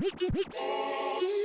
Hee hee hee hee!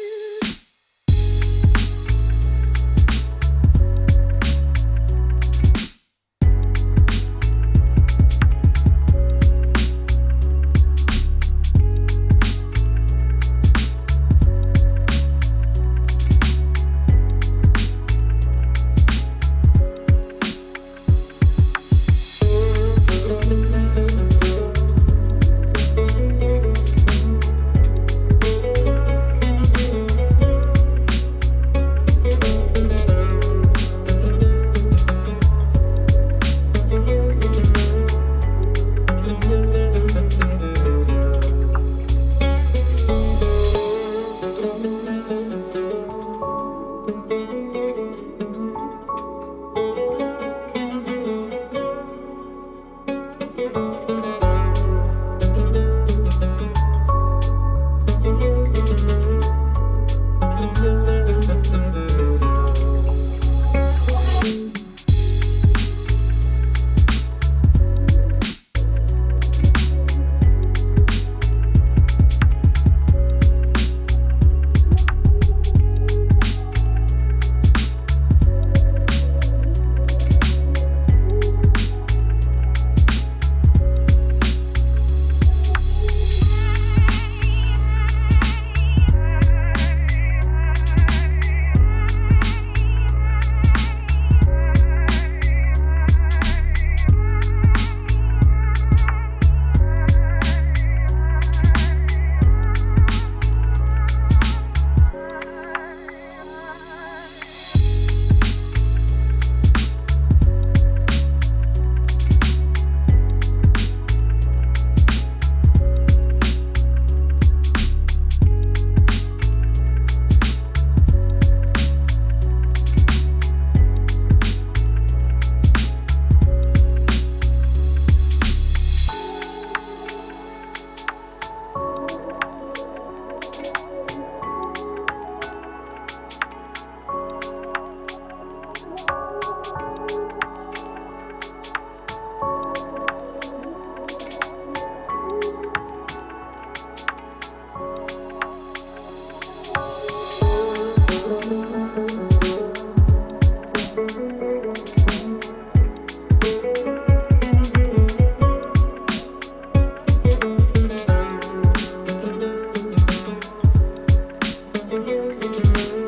Música